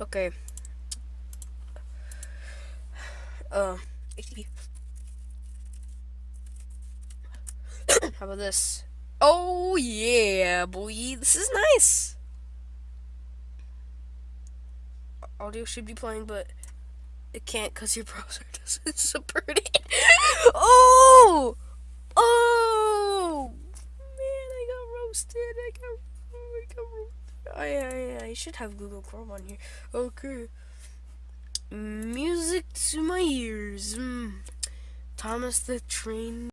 Okay. Uh, HTTP. How about this? Oh yeah, boy, this is nice. Audio should be playing, but it can't because your browser doesn't support it. oh, oh, man, I got roasted. I got. I, I, I should have Google Chrome on here. Okay. Music to my ears. Mm. Thomas the Train